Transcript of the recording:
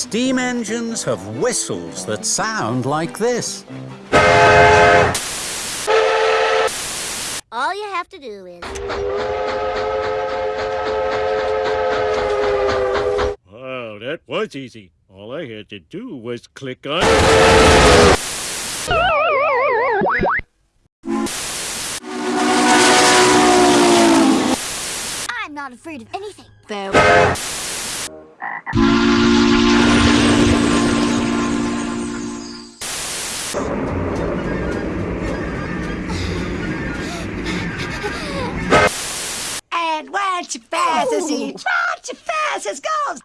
Steam engines have whistles that sound like this. All you have to do is... Wow, that was easy. All I had to do was click on... I'm not afraid of anything. There. Ride too fast as he, ride too fast as goes.